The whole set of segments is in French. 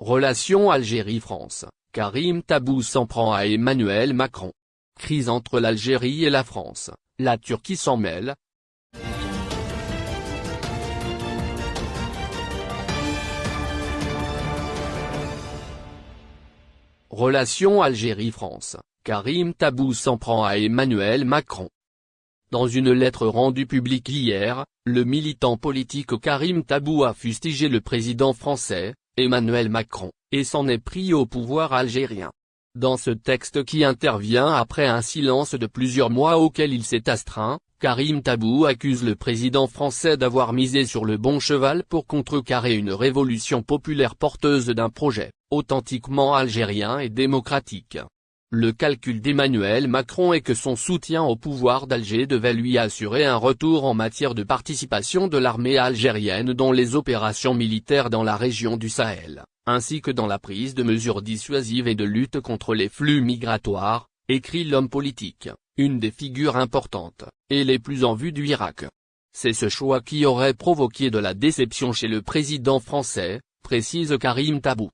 Relation Algérie-France, Karim Tabou s'en prend à Emmanuel Macron. Crise entre l'Algérie et la France, la Turquie s'en mêle. Relation Algérie-France, Karim Tabou s'en prend à Emmanuel Macron. Dans une lettre rendue publique hier, le militant politique Karim Tabou a fustigé le président français, Emmanuel Macron, et s'en est pris au pouvoir algérien. Dans ce texte qui intervient après un silence de plusieurs mois auquel il s'est astreint, Karim Tabou accuse le président français d'avoir misé sur le bon cheval pour contrecarrer une révolution populaire porteuse d'un projet, authentiquement algérien et démocratique. Le calcul d'Emmanuel Macron est que son soutien au pouvoir d'Alger devait lui assurer un retour en matière de participation de l'armée algérienne dans les opérations militaires dans la région du Sahel, ainsi que dans la prise de mesures dissuasives et de lutte contre les flux migratoires, écrit l'homme politique, une des figures importantes, et les plus en vue du Irak. C'est ce choix qui aurait provoqué de la déception chez le président français, précise Karim Tabou.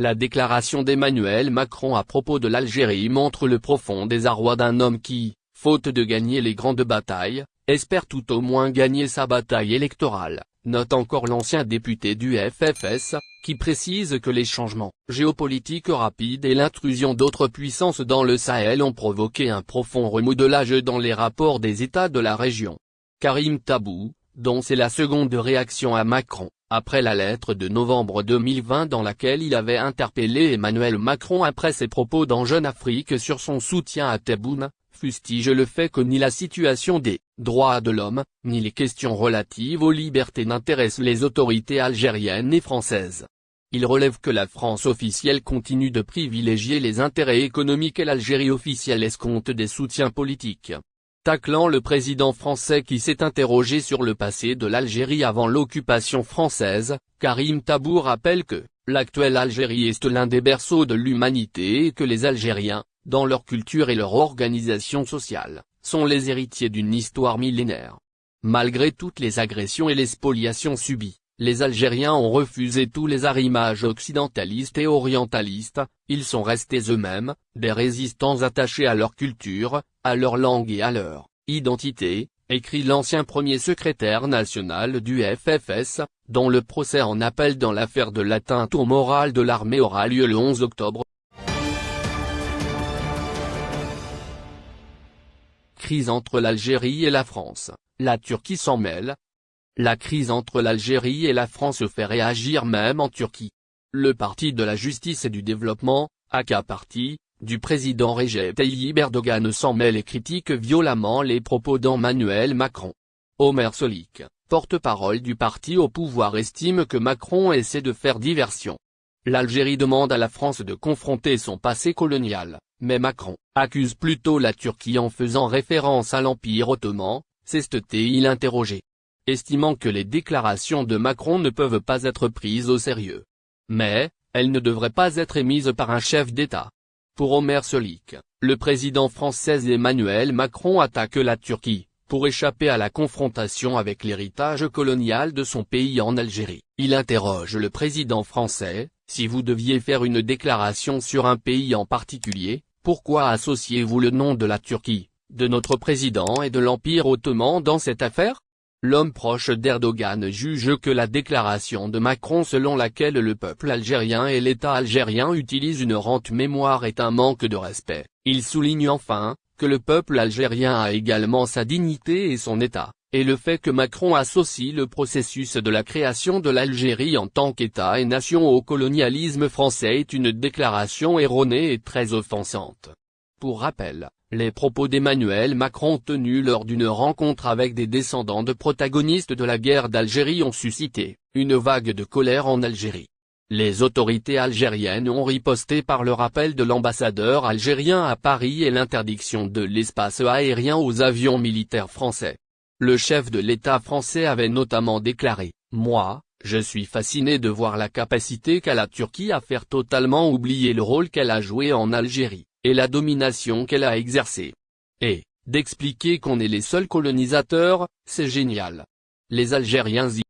La déclaration d'Emmanuel Macron à propos de l'Algérie montre le profond désarroi d'un homme qui, faute de gagner les grandes batailles, espère tout au moins gagner sa bataille électorale, note encore l'ancien député du FFS, qui précise que les changements géopolitiques rapides et l'intrusion d'autres puissances dans le Sahel ont provoqué un profond remodelage dans les rapports des États de la région. Karim Tabou, dont c'est la seconde réaction à Macron, après la lettre de novembre 2020 dans laquelle il avait interpellé Emmanuel Macron après ses propos dans Jeune Afrique sur son soutien à Tebboune, fustige le fait que ni la situation des droits de l'homme, ni les questions relatives aux libertés n'intéressent les autorités algériennes et françaises. Il relève que la France officielle continue de privilégier les intérêts économiques et l'Algérie officielle escompte des soutiens politiques. Taclant le président français qui s'est interrogé sur le passé de l'Algérie avant l'occupation française, Karim Tabou rappelle que, l'actuelle Algérie est l'un des berceaux de l'humanité et que les Algériens, dans leur culture et leur organisation sociale, sont les héritiers d'une histoire millénaire. Malgré toutes les agressions et les spoliations subies, les Algériens ont refusé tous les arrimages occidentalistes et orientalistes, ils sont restés eux-mêmes, des résistants attachés à leur culture, à leur langue et à leur identité, écrit l'ancien premier secrétaire national du FFS, dont le procès en appel dans l'affaire de l'atteinte au moral de l'armée aura lieu le 11 octobre. Crise entre l'Algérie et la France, la Turquie s'en mêle, la crise entre l'Algérie et la France fait réagir même en Turquie. Le Parti de la Justice et du Développement, aka Parti, du président Recep Tayyip Erdogan s'en mêle et critique violemment les propos d'Emmanuel Macron. Omer Solik, porte-parole du parti au pouvoir estime que Macron essaie de faire diversion. L'Algérie demande à la France de confronter son passé colonial, mais Macron accuse plutôt la Turquie en faisant référence à l'Empire ottoman, s'est-il interrogé estimant que les déclarations de Macron ne peuvent pas être prises au sérieux. Mais, elles ne devraient pas être émises par un chef d'État. Pour Omer Solik, le président français Emmanuel Macron attaque la Turquie, pour échapper à la confrontation avec l'héritage colonial de son pays en Algérie. Il interroge le président français, si vous deviez faire une déclaration sur un pays en particulier, pourquoi associez-vous le nom de la Turquie, de notre président et de l'Empire ottoman dans cette affaire? L'homme proche d'Erdogan juge que la déclaration de Macron selon laquelle le peuple algérien et l'État algérien utilisent une rente mémoire est un manque de respect. Il souligne enfin, que le peuple algérien a également sa dignité et son État, et le fait que Macron associe le processus de la création de l'Algérie en tant qu'État et nation au colonialisme français est une déclaration erronée et très offensante. Pour rappel, les propos d'Emmanuel Macron tenus lors d'une rencontre avec des descendants de protagonistes de la guerre d'Algérie ont suscité une vague de colère en Algérie. Les autorités algériennes ont riposté par le rappel de l'ambassadeur algérien à Paris et l'interdiction de l'espace aérien aux avions militaires français. Le chef de l'État français avait notamment déclaré, « Moi, je suis fasciné de voir la capacité qu'a la Turquie à faire totalement oublier le rôle qu'elle a joué en Algérie et la domination qu'elle a exercée. Et, d'expliquer qu'on est les seuls colonisateurs, c'est génial. Les Algériens y